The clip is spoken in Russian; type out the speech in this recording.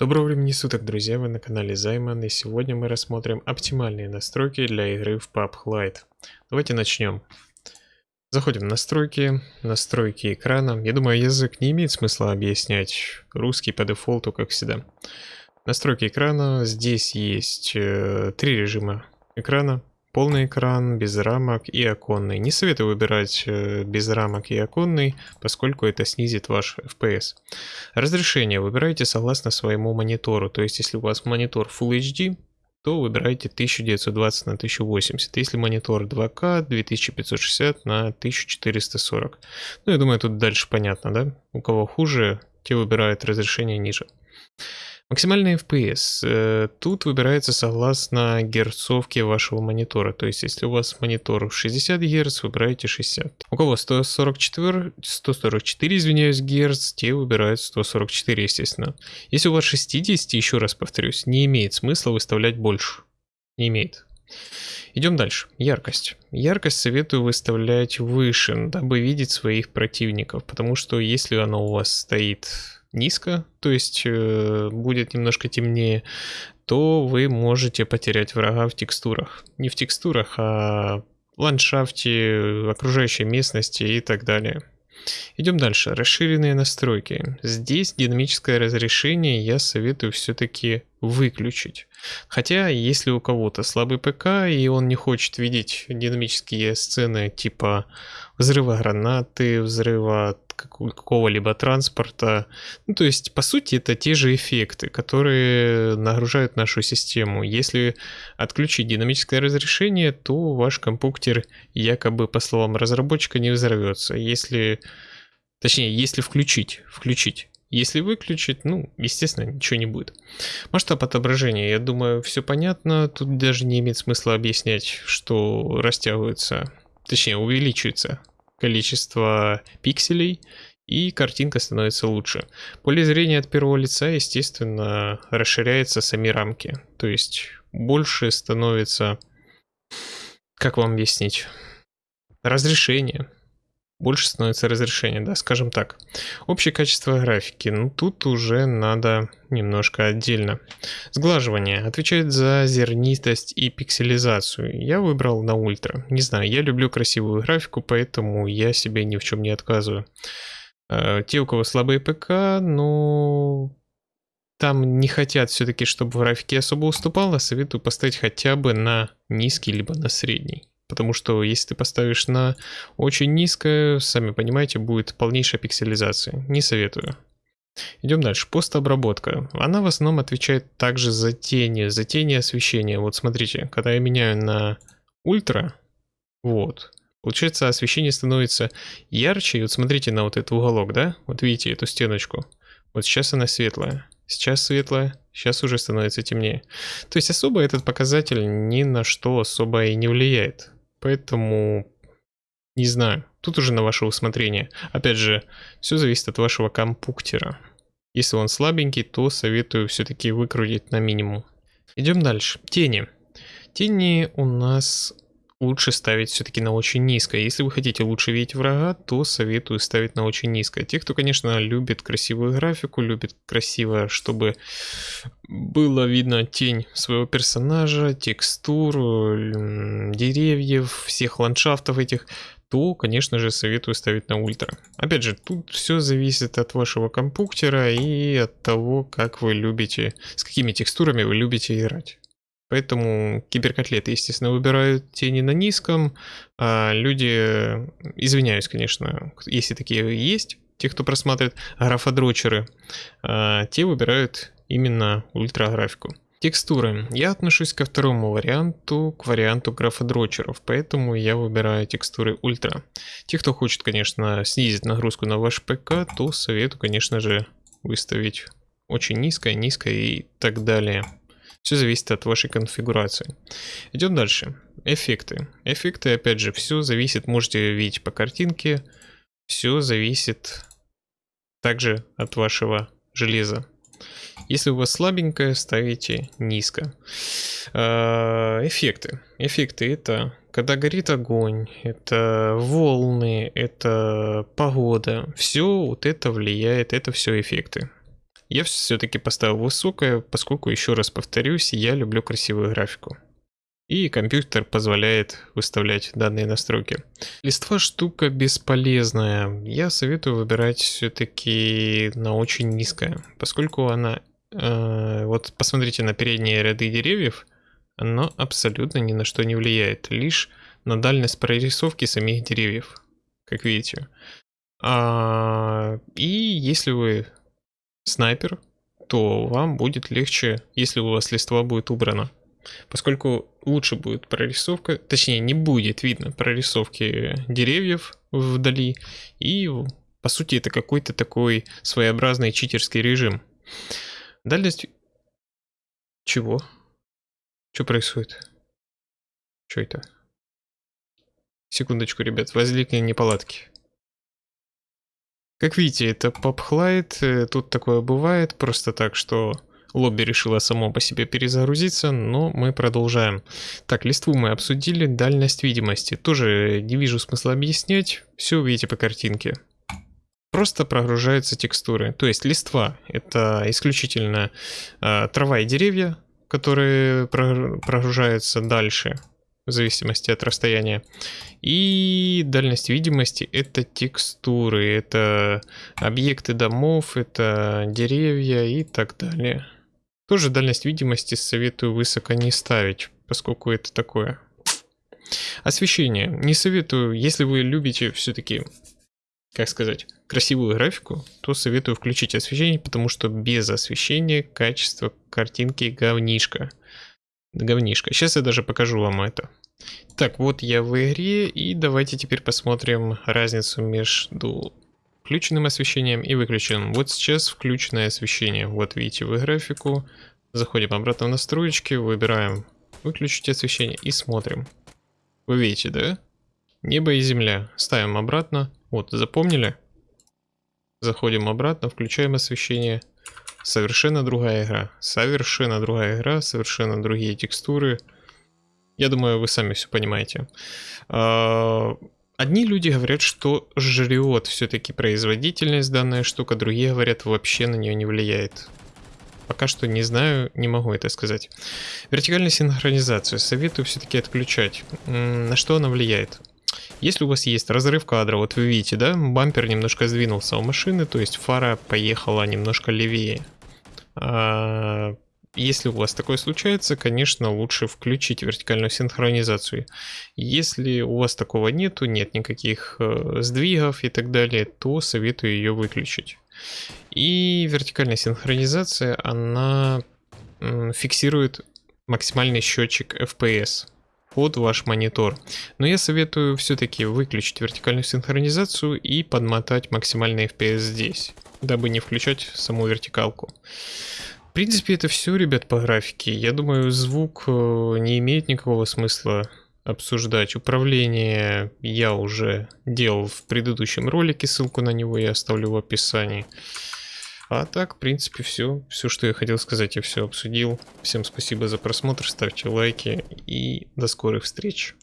Доброго времени суток, друзья, вы на канале Займан, и сегодня мы рассмотрим оптимальные настройки для игры в PUBG Lite. Давайте начнем. Заходим в настройки, настройки экрана. Я думаю, язык не имеет смысла объяснять. Русский по дефолту, как всегда. Настройки экрана. Здесь есть э, три режима экрана. Полный экран, без рамок и оконный. Не советую выбирать э, без рамок и оконный, поскольку это снизит ваш FPS. Разрешение выбирайте согласно своему монитору. То есть, если у вас монитор Full HD, то выбирайте 1920 на 1080. Если монитор 2К, 2560 на 1440. Ну, я думаю, тут дальше понятно, да? У кого хуже, те выбирают разрешение ниже. Максимальный FPS. Э, тут выбирается согласно герцовке вашего монитора. То есть, если у вас монитор 60 Гц, выбираете 60. У кого 144, 144 извиняюсь, Гц, те выбирают 144, естественно. Если у вас 60, еще раз повторюсь, не имеет смысла выставлять больше. Не имеет. Идем дальше. Яркость. Яркость советую выставлять выше, дабы видеть своих противников, потому что если она у вас стоит низко, то есть э, будет немножко темнее, то вы можете потерять врага в текстурах. Не в текстурах, а в ландшафте, окружающей местности и так далее. Идем дальше. Расширенные настройки. Здесь динамическое разрешение я советую все-таки выключить. Хотя, если у кого-то слабый ПК и он не хочет видеть динамические сцены типа взрыва гранаты, взрыва какого-либо транспорта. Ну, то есть, по сути, это те же эффекты, которые нагружают нашу систему. Если отключить динамическое разрешение, то ваш компьютер якобы, по словам разработчика, не взорвется. Если, точнее, если включить, включить. Если выключить, ну, естественно, ничего не будет. Масштаб отображения, я думаю, все понятно. Тут даже не имеет смысла объяснять, что растягивается, точнее, увеличивается количество пикселей, и картинка становится лучше. Поле зрения от первого лица, естественно, расширяется сами рамки. То есть больше становится, как вам объяснить, разрешение больше становится разрешение, да, скажем так. Общее качество графики, ну тут уже надо немножко отдельно. Сглаживание отвечает за зернистость и пикселизацию. Я выбрал на ультра. Не знаю, я люблю красивую графику, поэтому я себе ни в чем не отказываю. Э, те, у кого слабые ПК, ну, там не хотят все-таки, чтобы в графике особо уступало, советую поставить хотя бы на низкий, либо на средний. Потому что если ты поставишь на очень низкое, сами понимаете, будет полнейшая пикселизация. Не советую. Идем дальше. Постобработка. Она в основном отвечает также за тени, за тени освещения. Вот смотрите, когда я меняю на ультра, вот, получается освещение становится ярче. И вот смотрите на вот этот уголок, да? Вот видите эту стеночку. Вот сейчас она светлая. Сейчас светлая, сейчас уже становится темнее. То есть особо этот показатель ни на что особо и не влияет. Поэтому не знаю. Тут уже на ваше усмотрение. Опять же, все зависит от вашего компуктера. Если он слабенький, то советую все-таки выкрутить на минимум. Идем дальше. Тени. Тени у нас лучше ставить все-таки на очень низкое. Если вы хотите лучше видеть врага, то советую ставить на очень низкое. Те, кто, конечно, любит красивую графику, любит красиво, чтобы было видно тень своего персонажа, текстур, деревьев, всех ландшафтов этих, то, конечно же, советую ставить на ультра. Опять же, тут все зависит от вашего компьютера и от того, как вы любите, с какими текстурами вы любите играть. Поэтому киберкотлеты, естественно, выбирают тени на низком, а люди, извиняюсь, конечно, если такие есть, те, кто просматривает графодрочеры, а, те выбирают именно ультраграфику. Текстуры. Я отношусь ко второму варианту, к варианту графодрочеров, поэтому я выбираю текстуры ультра. Те, кто хочет, конечно, снизить нагрузку на ваш ПК, то советую, конечно же, выставить очень низкое, низкое и так далее. Все зависит от вашей конфигурации. Идем дальше. Эффекты. Эффекты, опять же, все зависит, можете видеть по картинке, все зависит также от вашего железа. Если у вас слабенькое, ставите низко. А, эффекты. Эффекты это когда горит огонь, это волны, это погода. Все вот это влияет, это все эффекты. Я все-таки поставил высокое, поскольку, еще раз повторюсь, я люблю красивую графику. И компьютер позволяет выставлять данные настройки. Листва штука бесполезная. Я советую выбирать все-таки на очень низкое, поскольку она... Э, вот посмотрите на передние ряды деревьев, оно абсолютно ни на что не влияет, лишь на дальность прорисовки самих деревьев, как видите. А, и если вы снайпер, то вам будет легче, если у вас листва будет убрана поскольку лучше будет прорисовка, точнее не будет видно прорисовки деревьев вдали, и по сути это какой-то такой своеобразный читерский режим. Дальность... Чего? Что происходит? Что это? Секундочку, ребят, возникли неполадки. Как видите, это PopHlight, э, тут такое бывает, просто так, что Лобби решила само по себе перезагрузиться, но мы продолжаем. Так, листву мы обсудили, дальность видимости. Тоже не вижу смысла объяснять, все увидите по картинке. Просто прогружаются текстуры. То есть листва это исключительно э, трава и деревья, которые прогружаются дальше в зависимости от расстояния. И дальность видимости это текстуры, это объекты домов, это деревья и так далее. Тоже дальность видимости советую высоко не ставить, поскольку это такое. Освещение. Не советую, если вы любите все-таки, как сказать, красивую графику, то советую включить освещение, потому что без освещения качество картинки говнишко. Говнишко. Сейчас я даже покажу вам это. Так, вот я в игре, и давайте теперь посмотрим разницу между включенным освещением и выключенным. Вот сейчас включенное освещение. Вот видите вы графику. Заходим обратно в настройки, выбираем выключить освещение и смотрим. Вы видите, да? Небо и земля. Ставим обратно. Вот, запомнили? Заходим обратно, включаем освещение. Совершенно другая игра. Совершенно другая игра, совершенно другие текстуры. Я думаю, вы сами все понимаете. Одни люди говорят, что жрет все-таки производительность данная штука, другие говорят, вообще на нее не влияет. Пока что не знаю, не могу это сказать. Вертикальную синхронизацию советую все-таки отключать. На что она влияет? Если у вас есть разрыв кадра, вот вы видите, да, бампер немножко сдвинулся у машины, то есть фара поехала немножко левее. А, если у вас такое случается, конечно, лучше включить вертикальную синхронизацию. Если у вас такого нету, нет никаких э, сдвигов и так далее, то советую ее выключить. И вертикальная синхронизация, она фиксирует максимальный счетчик FPS под ваш монитор. Но я советую все-таки выключить вертикальную синхронизацию и подмотать максимальный FPS здесь, дабы не включать саму вертикалку. В принципе, это все, ребят, по графике. Я думаю, звук э, не имеет никакого смысла обсуждать. Управление я уже делал в предыдущем ролике, ссылку на него я оставлю в описании. А так, в принципе, все. Все, что я хотел сказать, я все обсудил. Всем спасибо за просмотр, ставьте лайки и до скорых встреч.